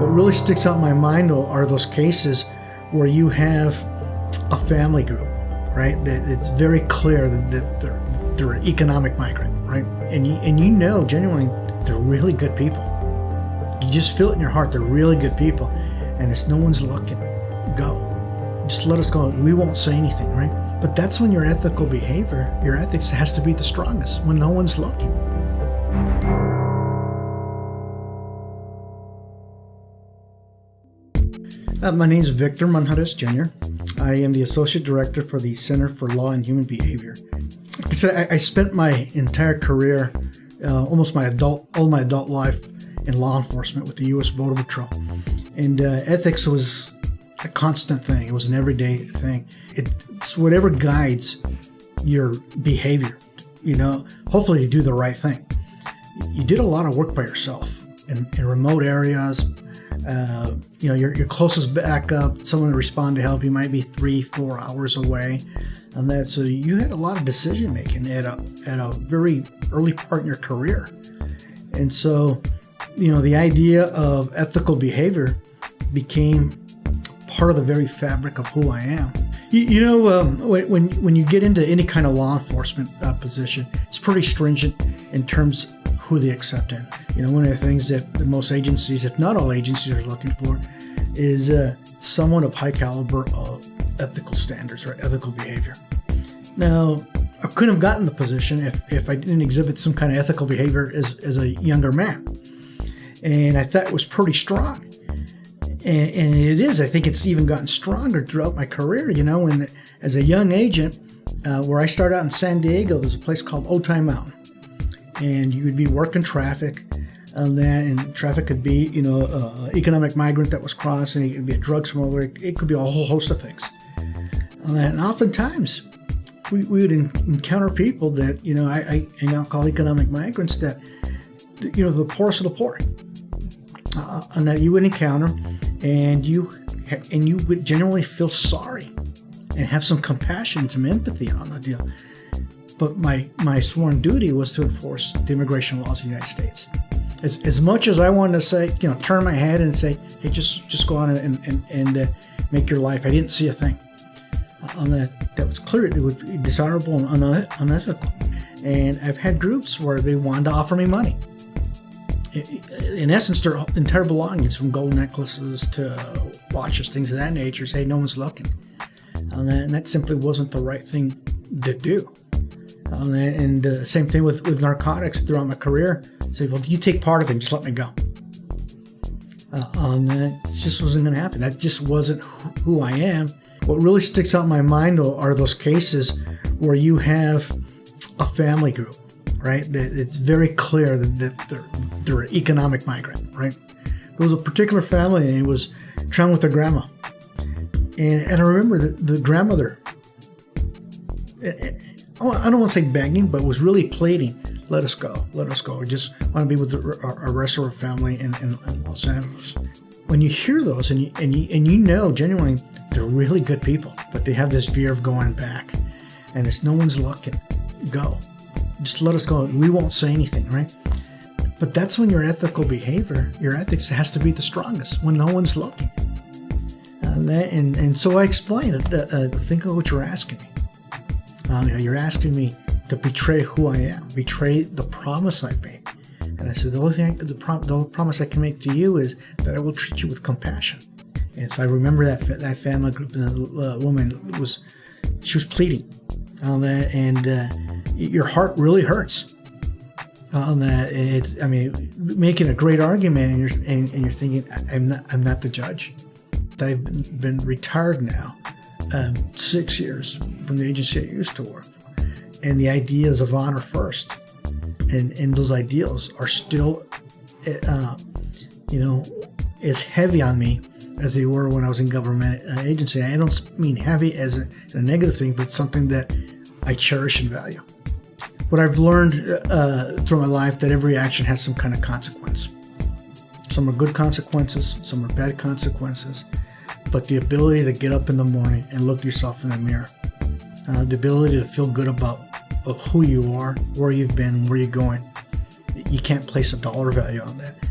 What really sticks out in my mind though are those cases where you have a family group, right? That it's very clear that, they're, they're an economic migrant, right? And you, and you know genuinely they're really good people. You just feel it in your heart. They're really good people. And it's no one's looking. Go. Just let us go. We won't say anything, right? But that's when your ethical behavior, your ethics has to be the strongest, when no one's looking. Uh, my name is Victor Manjarrez Jr. I am the Associate Director for the Center for Law and Human Behavior. I said, I, I spent my entire career, uh, almost my adult, all my adult life, in law enforcement with the U.S. Border Patrol, and uh, ethics was a constant thing. It was an everyday thing. It's whatever guides your behavior. You know, hopefully you do the right thing. You did a lot of work by yourself in, in remote areas, uh, you know, your, your closest backup, someone to respond to help you might be three, four hours away. And that, so you had a lot of decision making at a, at a very early part in your career. And so, you know, the idea of ethical behavior became part of the very fabric of who I am. You, you know, um, when, when you get into any kind of law enforcement uh, position, it's pretty stringent in terms who they accept in. You know, one of the things that most agencies, if not all agencies, are looking for is uh, someone of high caliber of ethical standards or ethical behavior. Now, I couldn't have gotten the position if, if I didn't exhibit some kind of ethical behavior as, as a younger man. And I thought it was pretty strong. And, and it is. I think it's even gotten stronger throughout my career. You know, when as a young agent, uh, where I started out in San Diego, there's a place called Otay Mountain and you would be working traffic and then and traffic could be you know economic migrant that was crossing it could be a drug smuggler it could be a whole host of things. And oftentimes we, we would encounter people that you know I, I, now call economic migrants that you know the poorest of the poor uh, and that you would encounter and you and you would generally feel sorry and have some compassion some empathy on the deal but my, my sworn duty was to enforce the immigration laws of the United States. As, as much as I wanted to say, you know, turn my head and say, hey, just just go on and, and, and uh, make your life, I didn't see a thing. Uh, on that, that was clear. It would be dishonorable and unethical. And I've had groups where they wanted to offer me money. In essence, their entire belongings, from gold necklaces to watches, things of that nature, say no one's looking. And that simply wasn't the right thing to do. Um, and uh, same thing with, with narcotics throughout my career. Say, well, you take part of it and just let me go. Uh, um, it just wasn't going to happen. That just wasn't who I am. What really sticks out in my mind are those cases where you have a family group, right? That it's very clear that, they're, they're an economic migrant, right? There was a particular family and it was traveling with their grandma. And, and I remember that the grandmother, Oh, I don't want to say begging, but was really pleading, let us go, let us go. I just want to be with our, rest of our family in, in, Los Angeles. When you hear those and you, and you, and you know genuinely they're really good people, but they have this fear of going back and it's no one's looking, go. Just let us go. We won't say anything, right? But that's when your ethical behavior, your ethics has to be the strongest when no one's looking. Uh, and, and so I explained, uh, uh, think of what you're asking me um, you're asking me to betray who I am, betray the promise I made. And I said, the only thing, the, prom- the only promise I can make to you is that I will treat you with compassion. And so I remember that that family group, and the uh, woman was, she was pleading, on that, and uh, your heart really hurts. Um, that it's, I mean, making a great argument, and you're and, and you're thinking, I'm not, I'm not the judge. I've been retired now, um, six years from the agency I used to work. And the ideas of honor first. And, and those ideals are still, uh, you know, as heavy on me as they were when I was in government uh, agency. I don't mean heavy as a, a, negative thing, but something that I cherish and value. What I've learned uh, through my life that every action has some kind of consequence. Some are good consequences, some are bad consequences but the ability to get up in the morning and look yourself in the mirror, uh, the ability to feel good about who you are, where you've been, where you're going. You can't place a dollar value on that.